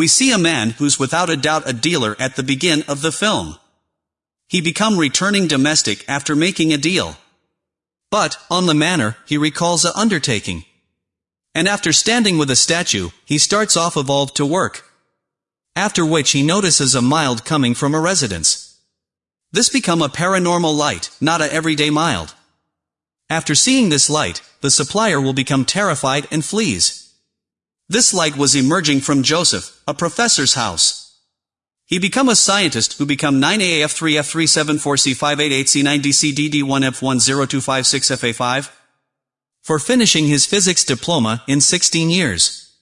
We see a man who's without a doubt a dealer at the begin of the film. He become returning domestic after making a deal. But, on the manor, he recalls a undertaking. And after standing with a statue, he starts off evolved to work. After which he notices a mild coming from a residence. This become a paranormal light, not a everyday mild. After seeing this light, the supplier will become terrified and flees. This light was emerging from Joseph, a professor's house. He become a scientist who become 9AF3F374C588C9DCDD1F10256FA5 for finishing his physics diploma in 16 years.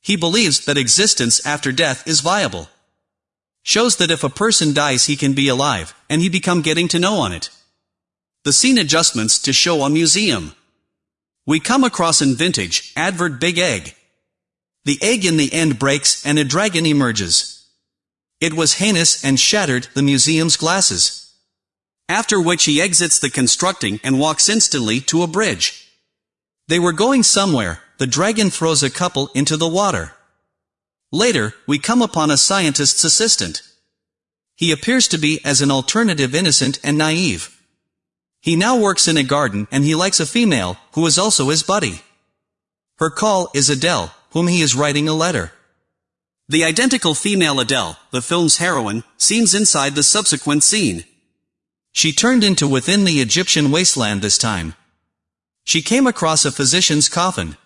He believes that existence after death is viable. Shows that if a person dies he can be alive, and he become getting to know on it. The scene adjustments to show a museum. We come across in vintage, advert big egg. The egg in the end breaks and a dragon emerges. It was heinous and shattered the museum's glasses. After which he exits the constructing and walks instantly to a bridge. They were going somewhere, the dragon throws a couple into the water. Later, we come upon a scientist's assistant. He appears to be as an alternative innocent and naive. He now works in a garden and he likes a female, who is also his buddy. Her call is Adele, whom he is writing a letter. The identical female Adele, the film's heroine, seems inside the subsequent scene. She turned into within the Egyptian wasteland this time. She came across a physician's coffin.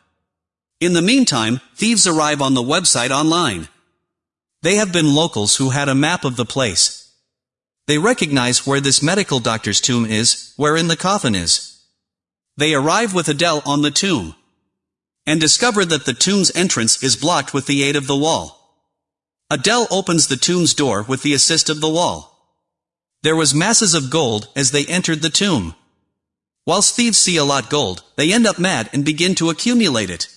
In the meantime, thieves arrive on the website online. They have been locals who had a map of the place. They recognize where this medical doctor's tomb is, wherein the coffin is. They arrive with Adele on the tomb. And discover that the tomb's entrance is blocked with the aid of the wall. Adele opens the tomb's door with the assist of the wall. There was masses of gold as they entered the tomb. Whilst thieves see a lot gold, they end up mad and begin to accumulate it.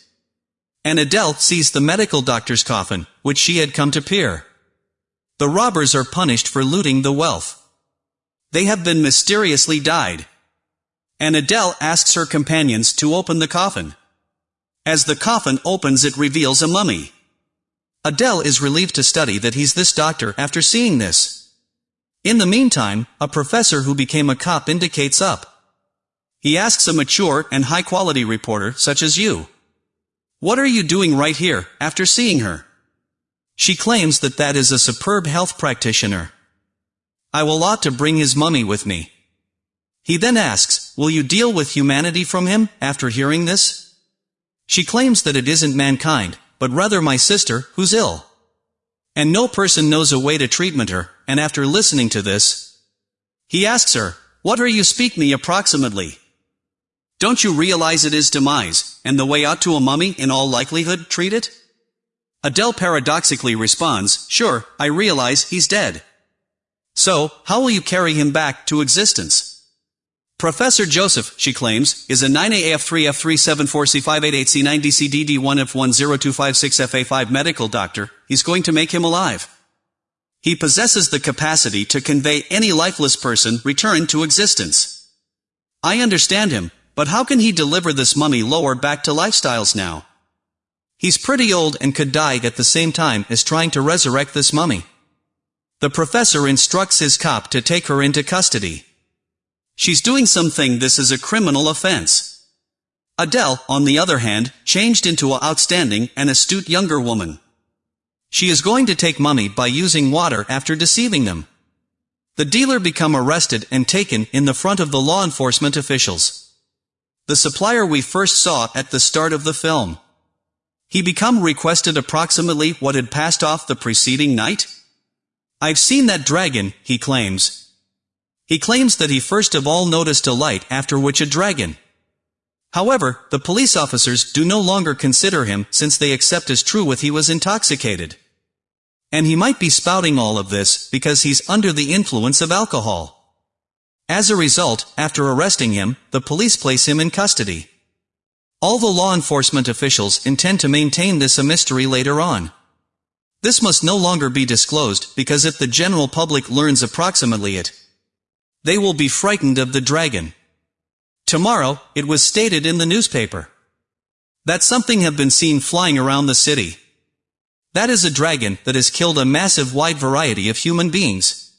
And Adele sees the medical doctor's coffin, which she had come to peer. The robbers are punished for looting the wealth. They have been mysteriously died. And Adele asks her companions to open the coffin. As the coffin opens it reveals a mummy. Adele is relieved to study that he's this doctor after seeing this. In the meantime, a professor who became a cop indicates up. He asks a mature and high-quality reporter such as you. What are you doing right here, after seeing her? She claims that that is a superb health practitioner. I will ought to bring his mummy with me. He then asks, will you deal with humanity from him, after hearing this? She claims that it isn't mankind, but rather my sister, who's ill. And no person knows a way to treatment her, and after listening to this, he asks her, What are you speak me approximately? Don't you realize it is demise, and the way ought to a mummy in all likelihood treat it? Adele paradoxically responds, Sure, I realize he's dead. So, how will you carry him back to existence? Professor Joseph, she claims, is a 9AF3F374C588C9DCDD1F10256FA5 medical doctor, he's going to make him alive. He possesses the capacity to convey any lifeless person return to existence. I understand him, but how can he deliver this mummy lower back to lifestyles now? He's pretty old and could die at the same time as trying to resurrect this mummy. The professor instructs his cop to take her into custody. She's doing something this is a criminal offense. Adele, on the other hand, changed into a outstanding and astute younger woman. She is going to take money by using water after deceiving them. The dealer become arrested and taken in the front of the law enforcement officials. The supplier we first saw at the start of the film. He become requested approximately what had passed off the preceding night? I've seen that dragon, he claims, he claims that he first of all noticed a light after which a dragon. However, the police officers do no longer consider him since they accept as true with he was intoxicated. And he might be spouting all of this because he's under the influence of alcohol. As a result, after arresting him, the police place him in custody. All the law enforcement officials intend to maintain this a mystery later on. This must no longer be disclosed because if the general public learns approximately it, they will be frightened of the dragon. Tomorrow, it was stated in the newspaper that something had been seen flying around the city. That is a dragon that has killed a massive wide variety of human beings.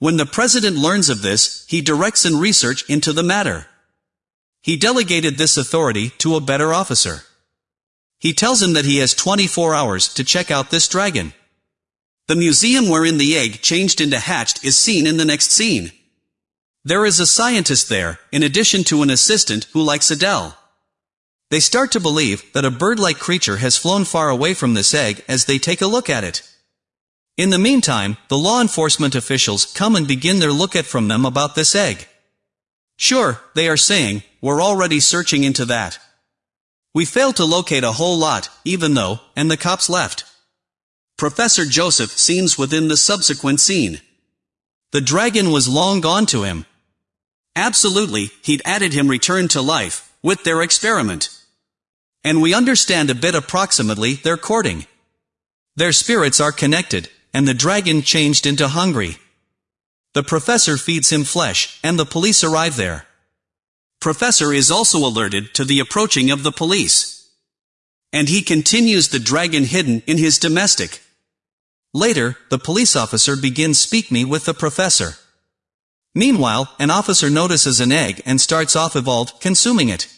When the president learns of this, he directs and research into the matter. He delegated this authority to a better officer. He tells him that he has 24 hours to check out this dragon. The museum wherein the egg changed into hatched is seen in the next scene. There is a scientist there, in addition to an assistant who likes Adele. They start to believe that a bird-like creature has flown far away from this egg as they take a look at it. In the meantime, the law enforcement officials come and begin their look at from them about this egg. Sure, they are saying, we're already searching into that. We failed to locate a whole lot, even though, and the cops left. Professor Joseph seems within the subsequent scene. The dragon was long gone to him. Absolutely, he'd added him return to life, with their experiment. And we understand a bit approximately their courting. Their spirits are connected, and the dragon changed into hungry. The professor feeds him flesh, and the police arrive there. Professor is also alerted to the approaching of the police. And he continues the dragon hidden in his domestic. Later, the police officer begins speak me with the professor. Meanwhile, an officer notices an egg and starts off evolved, consuming it.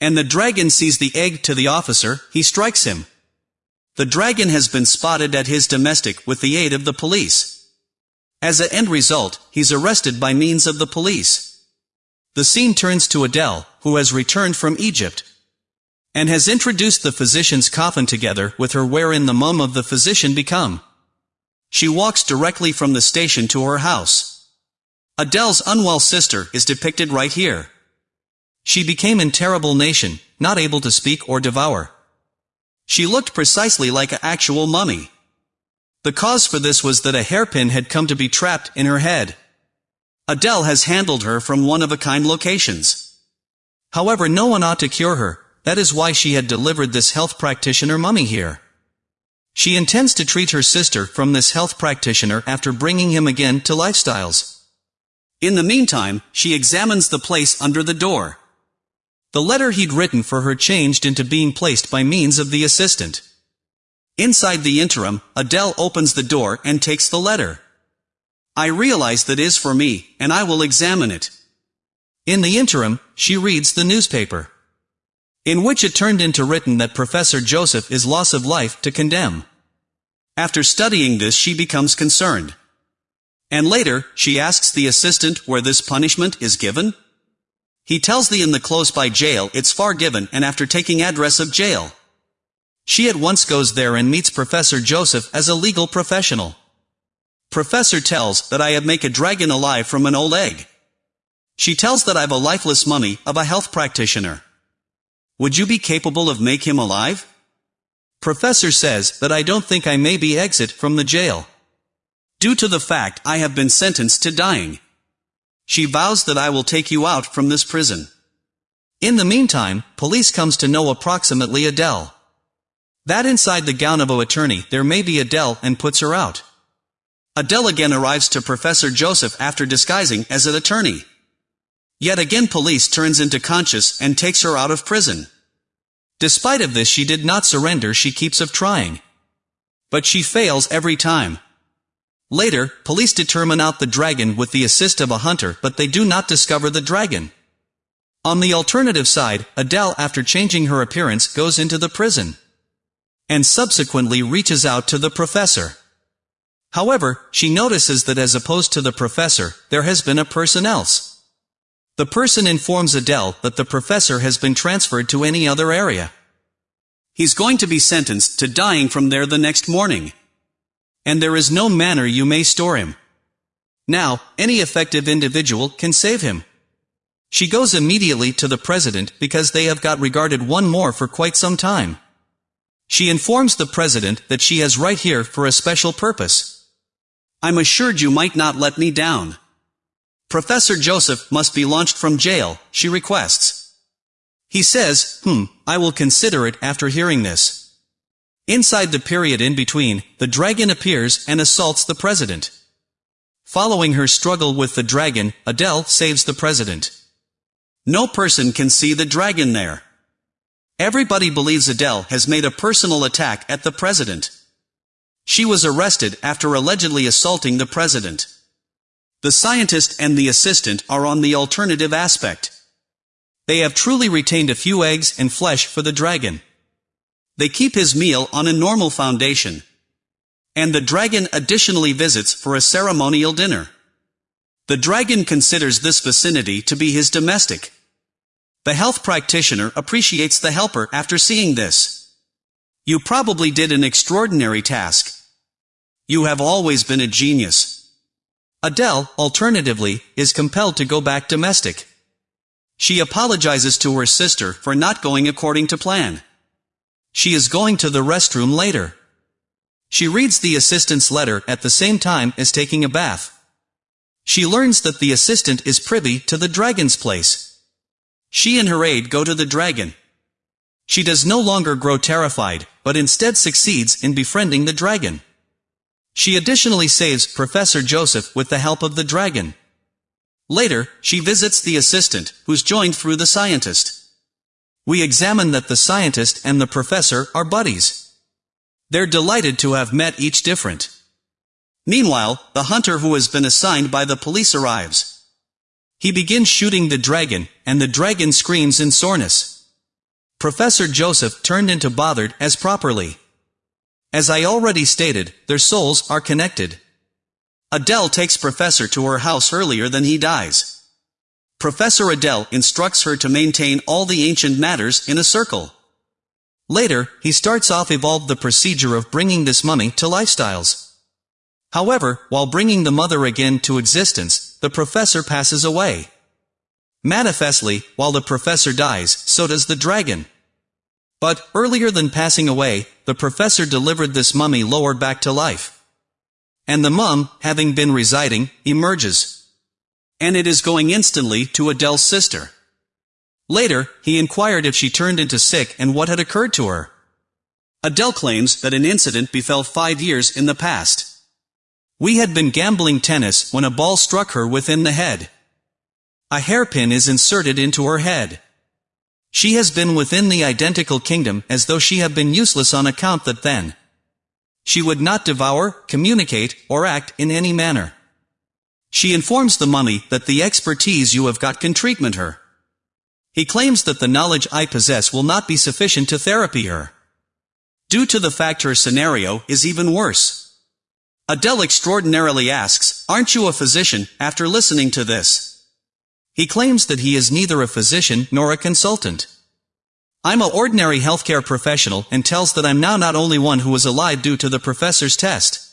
And the dragon sees the egg to the officer, he strikes him. The dragon has been spotted at his domestic with the aid of the police. As a end result, he's arrested by means of the police. The scene turns to Adele, who has returned from Egypt, and has introduced the physician's coffin together with her wherein the mum of the physician become. She walks directly from the station to her house. Adele's unwell sister is depicted right here. She became in terrible nation, not able to speak or devour. She looked precisely like an actual mummy. The cause for this was that a hairpin had come to be trapped in her head. Adele has handled her from one-of-a-kind locations. However no one ought to cure her, that is why she had delivered this health practitioner mummy here. She intends to treat her sister from this health practitioner after bringing him again to lifestyles. In the meantime, she examines the place under the door. The letter he'd written for her changed into being placed by means of the assistant. Inside the interim, Adele opens the door and takes the letter. I realize that is for me, and I will examine it. In the interim, she reads the newspaper. In which it turned into written that Professor Joseph is loss of life to condemn. After studying this she becomes concerned. And later, she asks the assistant where this punishment is given? He tells the in the close by jail it's far given and after taking address of jail. She at once goes there and meets Professor Joseph as a legal professional. Professor tells that I have make a dragon alive from an old egg. She tells that I've a lifeless mummy of a health practitioner. Would you be capable of make him alive? Professor says that I don't think I may be exit from the jail. Due to the fact I have been sentenced to dying. She vows that I will take you out from this prison. In the meantime, police comes to know approximately Adele. That inside the gown of a attorney there may be Adele and puts her out. Adele again arrives to Professor Joseph after disguising as an attorney. Yet again police turns into conscious and takes her out of prison. Despite of this she did not surrender she keeps of trying. But she fails every time. Later, police determine out the dragon with the assist of a hunter but they do not discover the dragon. On the alternative side, Adele after changing her appearance goes into the prison. And subsequently reaches out to the professor. However, she notices that as opposed to the professor, there has been a person else. The person informs Adele that the professor has been transferred to any other area. He's going to be sentenced to dying from there the next morning. And there is no manner you may store him. Now, any effective individual can save him. She goes immediately to the president because they have got regarded one more for quite some time. She informs the president that she has right here for a special purpose. I'm assured you might not let me down. Professor Joseph must be launched from jail, she requests. He says, hmm, I will consider it after hearing this. Inside the period in between, the dragon appears and assaults the president. Following her struggle with the dragon, Adele saves the president. No person can see the dragon there. Everybody believes Adele has made a personal attack at the president. She was arrested after allegedly assaulting the president. The scientist and the assistant are on the alternative aspect. They have truly retained a few eggs and flesh for the dragon. They keep his meal on a normal foundation. And the dragon additionally visits for a ceremonial dinner. The dragon considers this vicinity to be his domestic. The health practitioner appreciates the helper after seeing this. You probably did an extraordinary task. You have always been a genius. Adele, alternatively, is compelled to go back domestic. She apologizes to her sister for not going according to plan. She is going to the restroom later. She reads the assistant's letter at the same time as taking a bath. She learns that the assistant is privy to the dragon's place. She and her aide go to the dragon. She does no longer grow terrified, but instead succeeds in befriending the dragon. She additionally saves Professor Joseph with the help of the dragon. Later, she visits the assistant, who's joined through the scientist. We examine that the scientist and the professor are buddies. They're delighted to have met each different. Meanwhile, the hunter who has been assigned by the police arrives. He begins shooting the dragon, and the dragon screams in soreness. Professor Joseph turned into bothered as properly. As I already stated, their souls are connected. Adele takes Professor to her house earlier than he dies. Professor Adele instructs her to maintain all the ancient matters in a circle. Later, he starts off evolved the procedure of bringing this mummy to lifestyles. However, while bringing the mother again to existence, the professor passes away. Manifestly, while the professor dies, so does the dragon. But, earlier than passing away, the professor delivered this mummy lowered back to life. And the mum, having been residing, emerges. And it is going instantly to Adele's sister. Later, he inquired if she turned into sick and what had occurred to her. Adele claims that an incident befell five years in the past. We had been gambling tennis when a ball struck her within the head. A hairpin is inserted into her head. She has been within the identical kingdom as though she had been useless on account that then. She would not devour, communicate, or act in any manner. She informs the mummy that the expertise you have got can treatment her. He claims that the knowledge I possess will not be sufficient to therapy her. Due to the fact her scenario is even worse. Adele extraordinarily asks, aren't you a physician, after listening to this? He claims that he is neither a physician nor a consultant. I'm a ordinary healthcare professional and tells that I'm now not only one who was alive due to the professor's test.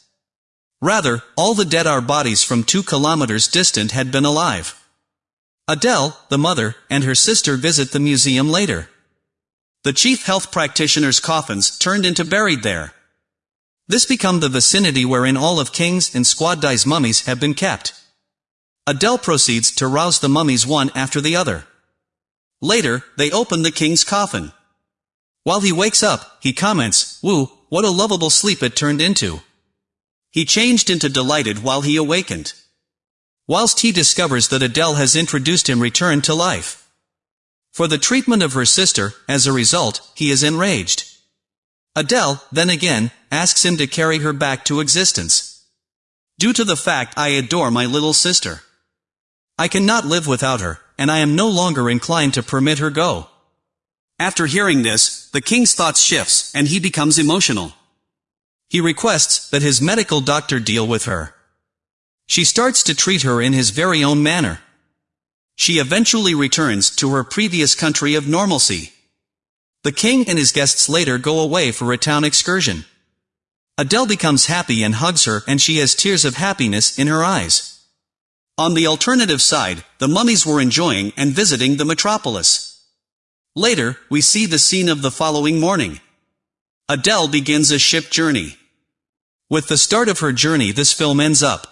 Rather, all the dead our bodies from two kilometers distant had been alive. Adele, the mother, and her sister visit the museum later. The chief health practitioner's coffins turned into buried there. This become the vicinity wherein all of King's and Squad mummies have been kept. Adele proceeds to rouse the mummies one after the other. Later, they open the king's coffin. While he wakes up, he comments, Woo, what a lovable sleep it turned into. He changed into delighted while he awakened. Whilst he discovers that Adele has introduced him return to life. For the treatment of her sister, as a result, he is enraged. Adele, then again, asks him to carry her back to existence. Due to the fact I adore my little sister. I cannot live without her, and I am no longer inclined to permit her go. After hearing this, the king's thoughts shifts, and he becomes emotional. He requests that his medical doctor deal with her. She starts to treat her in his very own manner. She eventually returns to her previous country of normalcy. The king and his guests later go away for a town excursion. Adele becomes happy and hugs her and she has tears of happiness in her eyes. On the alternative side, the mummies were enjoying and visiting the metropolis. Later, we see the scene of the following morning. Adele begins a ship journey. With the start of her journey this film ends up.